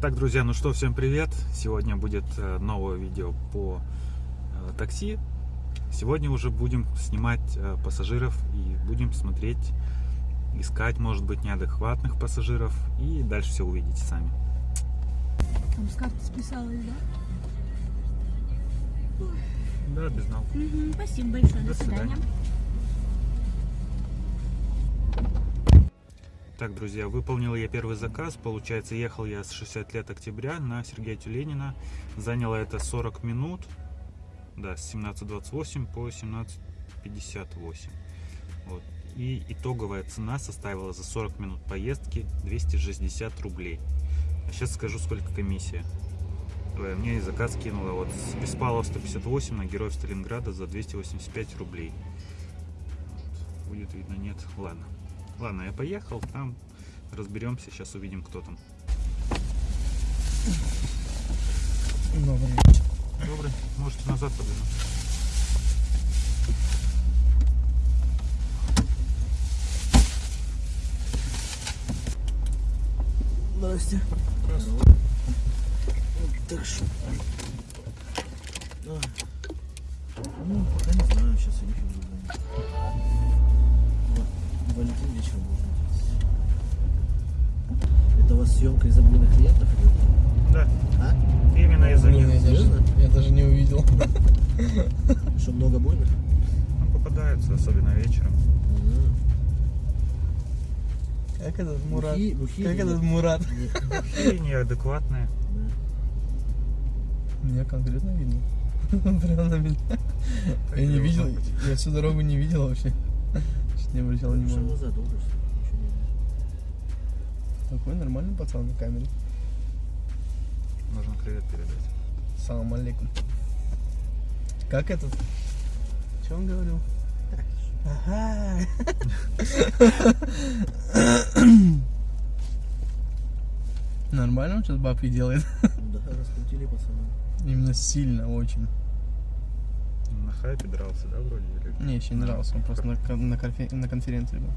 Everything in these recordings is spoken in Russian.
Так, друзья, ну что, всем привет! Сегодня будет э, новое видео по э, такси. Сегодня уже будем снимать э, пассажиров и будем смотреть, искать, может быть, неадекватных пассажиров. И дальше все увидите сами. Там с карты списалась, да? Да, без ног. Мгм, спасибо большое. До До, свидания. свидания. Так, друзья, выполнил я первый заказ. Получается, ехал я с 60 лет октября на Сергея Тюленина. Заняло это 40 минут. Да, с 17.28 по 17.58. Вот. И итоговая цена составила за 40 минут поездки 260 рублей. А сейчас скажу, сколько комиссия. Ой, Мне заказ кинула вот с Беспалова 158 на Героев Сталинграда за 285 рублей. Вот. Будет видно, нет. Ладно. Ладно, я поехал, там разберемся, сейчас увидим, кто там. Добрый вечер. Добрый, можете назад подвинуть. Здрасте. Так что? Вечером должен быть. Это у вас съемка из обмена клиентов идет? Да, А? именно из-за них. я даже, Серьезно? я даже не увидел. Что, много буйных? Ну, попадаются, особенно вечером. Как этот Мурат? Бухи- бухи Как этот? Мурат? И неадекватные. Меня конкретно видно. Прямо на меня. Я не видел, я всю дорогу не видел вообще. Чуть не обращал внимания. Такой нормальный пацан на камере. Нужно привет передать. Салам алейкум. Как этот? Что он говорил? Ага. Нормально он сейчас бабки делает? Да, раскрутили пацаны. Именно сильно очень. Хайпе дрался, да, вроде? Или... Мне еще не нравился, он просто на, на, конфе- на конференции был.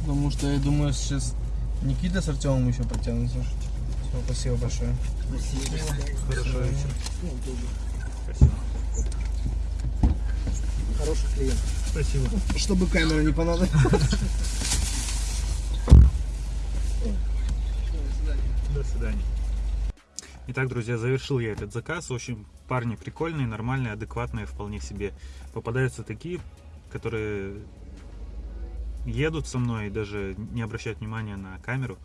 Потому что я думаю, сейчас Никита с Артемом еще подтянутся. Все, спасибо большое. Спасибо. Хорошо, вечер. Спасибо. Хороший клиент. Спасибо. Чтобы камера не понадобилась. До свидания. Итак, друзья, завершил я этот заказ. В общем, парни прикольные, нормальные, адекватные вполне себе. Попадаются такие, которые едут со мной и даже не обращают внимания на камеру.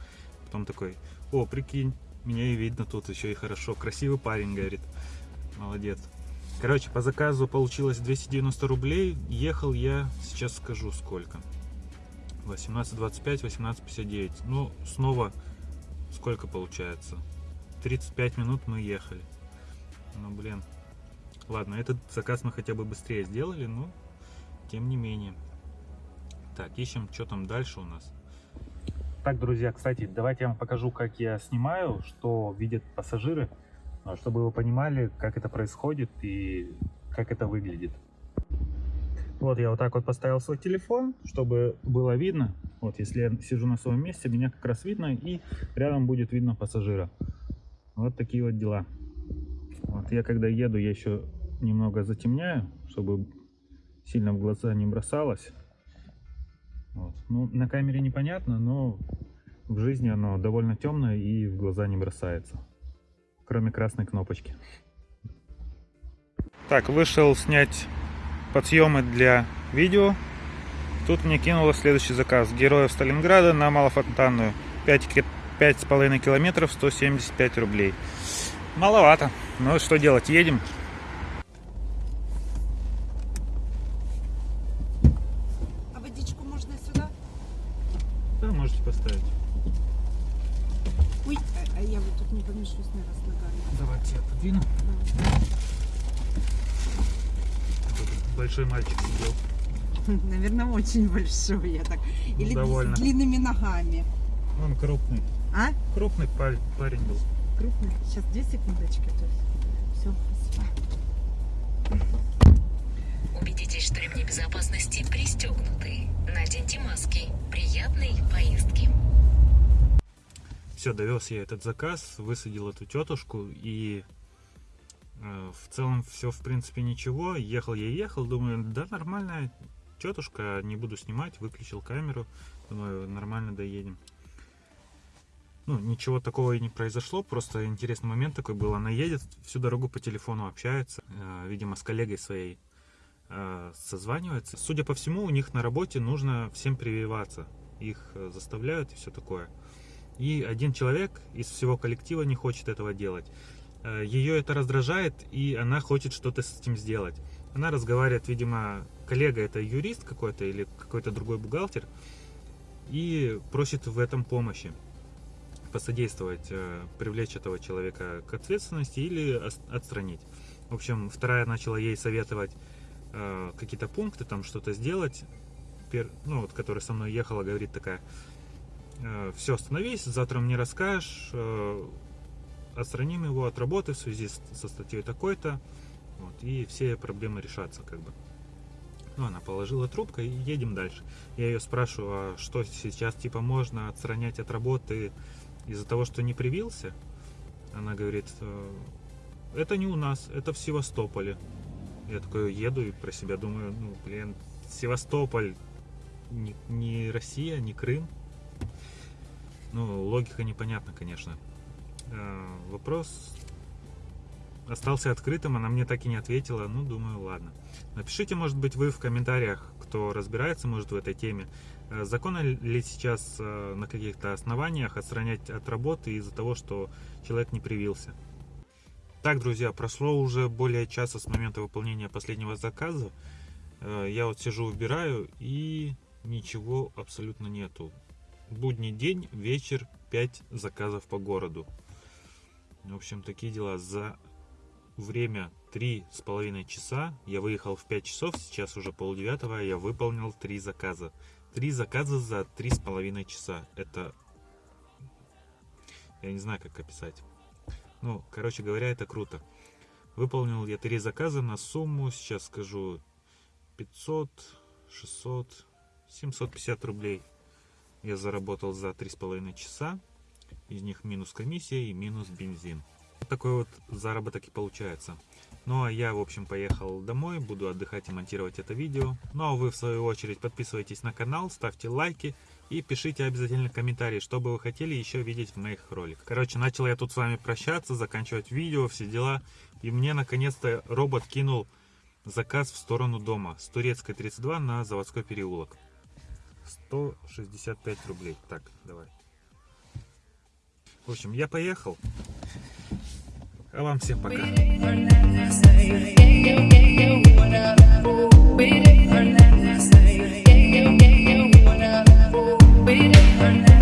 Потом такой, о, прикинь, меня и видно тут еще и хорошо. Красивый парень, говорит. Молодец. Короче, по заказу получилось 290 рублей. Ехал я, сейчас скажу сколько. 18.25, 18.59. Ну, снова сколько получается? 35 минут мы ехали. Ну, блин. Ладно, этот заказ мы хотя бы быстрее сделали, но тем не менее. Так, ищем, что там дальше у нас. Так, друзья, кстати, давайте я вам покажу, как я снимаю, что видят пассажиры, а, чтобы вы понимали, как это происходит и как это выглядит. Вот я вот так вот поставил свой телефон, чтобы было видно. Вот если я сижу на своем месте, меня как раз видно и рядом будет видно пассажира. Вот такие вот дела. Вот я когда еду, я еще немного затемняю, чтобы сильно в глаза не бросалось. Вот. Ну, на камере непонятно, но в жизни оно довольно темное и в глаза не бросается. Кроме красной кнопочки. Так, вышел снять подъемы для видео. Тут мне кинуло следующий заказ. Героев Сталинграда на Малофонтанную. 5 5,5 километров, 175 рублей. Маловато. Но что делать, едем. А водичку можно сюда? Да, можете поставить. Ой, а, а я вот тут не помешусь на раз ногами. Давайте я подвину. Тут большой мальчик сидел. Наверное, очень большой я так. Или довольно. с длинными ногами. Он крупный. А? Крупный парень, парень был. Крупный. Сейчас две секундочки. Все, спасибо. Убедитесь, что ремни безопасности пристегнуты. Наденьте маски. Приятной Все, довез я этот заказ, высадил эту тетушку и э, в целом все в принципе ничего. Ехал я ехал, думаю, да нормальная тетушка, не буду снимать, выключил камеру, думаю, нормально доедем. Ну, ничего такого и не произошло, просто интересный момент такой был. Она едет, всю дорогу по телефону общается, э, видимо, с коллегой своей э, созванивается. Судя по всему, у них на работе нужно всем прививаться. Их э, заставляют и все такое. И один человек из всего коллектива не хочет этого делать. Э, Ее это раздражает, и она хочет что-то с этим сделать. Она разговаривает, видимо, коллега это юрист какой-то или какой-то другой бухгалтер, и просит в этом помощи посодействовать, э, привлечь этого человека к ответственности или отстранить. В общем, вторая начала ей советовать э, какие-то пункты, там что-то сделать. Ну, вот, которая со мной ехала, говорит такая, все, остановись, завтра мне расскажешь, э, отстраним его от работы в связи со статьей такой-то, вот, и все проблемы решатся, как бы. Ну, она положила трубку и едем дальше. Я ее спрашиваю, а что сейчас, типа, можно отстранять от работы из-за того, что не привился? Она говорит, «Э, это не у нас, это в Севастополе. Я такой еду и про себя думаю, ну, блин, Севастополь, не, не Россия, не Крым. Ну, логика непонятна, конечно. Э, Вопрос остался открытым, она мне так и не ответила. Ну, думаю, ладно. Напишите, может быть, вы в комментариях, кто разбирается, может, в этой теме. Э, Законно ли сейчас э, на каких-то основаниях отстранять от работы из-за того, что человек не привился? Так, друзья, прошло уже более часа с момента выполнения последнего заказа. Э, Я вот сижу, убираю, и ничего абсолютно нету. Будний день, вечер, 5 заказов по городу. В общем, такие дела. За время три с половиной часа я выехал в 5 часов, сейчас уже полдевятого, я выполнил три заказа. Три заказа за три с половиной часа. Это... Я не знаю, как описать. Ну, короче говоря, это круто. Выполнил я три заказа на сумму, сейчас скажу, 500, 600, 750 рублей. Я заработал за три с половиной часа. Из них минус комиссия и минус бензин. Такой вот заработок и получается. Ну а я, в общем, поехал домой, буду отдыхать и монтировать это видео. Ну а вы, в свою очередь, подписывайтесь на канал, ставьте лайки и пишите обязательно комментарии, что бы вы хотели еще видеть в моих роликах. Короче, начал я тут с вами прощаться, заканчивать видео, все дела. И мне, наконец-то, робот кинул заказ в сторону дома с Турецкой 32 на заводской переулок. 165 рублей. Так, давай. В общем, я поехал. А вам всем пока. Waiting for